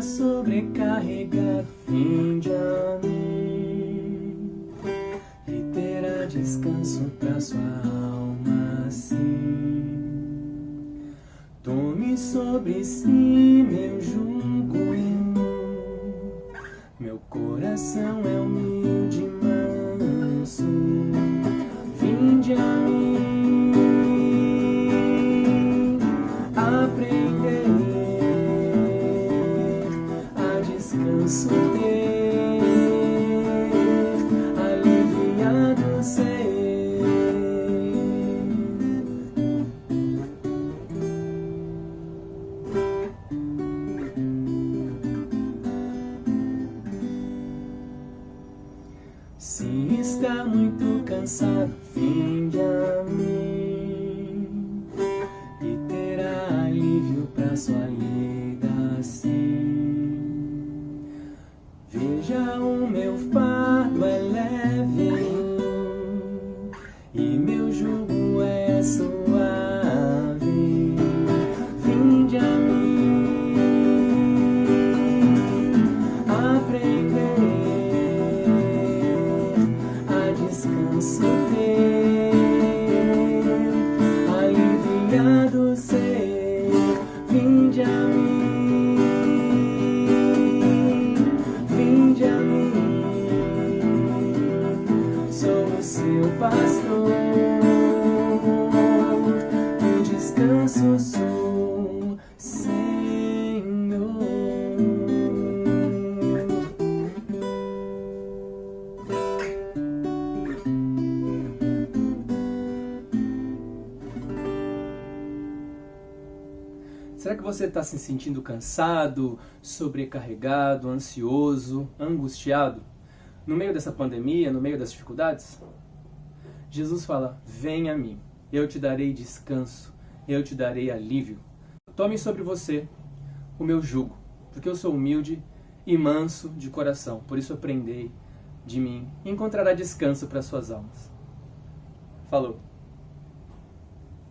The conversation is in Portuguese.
sobrecarregado, vinde a mim e terá descanso para sua alma assim. Tome sobre si meu jugo meu coração é humilde e manso. Vinde a mim aprender descanso ter, aliviado ser. Se está muito cansado, vinde a mim e terá alívio para sua lida assim. Veja o meu fardo é leve e meu jugo é suave. Vinde a mim aprender a descanso ter, aliviado ser. Seu pastor, o descanso sou, Senhor. Será que você está se sentindo cansado, sobrecarregado, ansioso, angustiado? No meio dessa pandemia, no meio das dificuldades? Jesus fala: Venha a mim, eu te darei descanso, eu te darei alívio. Tome sobre você o meu jugo, porque eu sou humilde e manso de coração, por isso aprendei de mim e encontrará descanso para suas almas. Falou!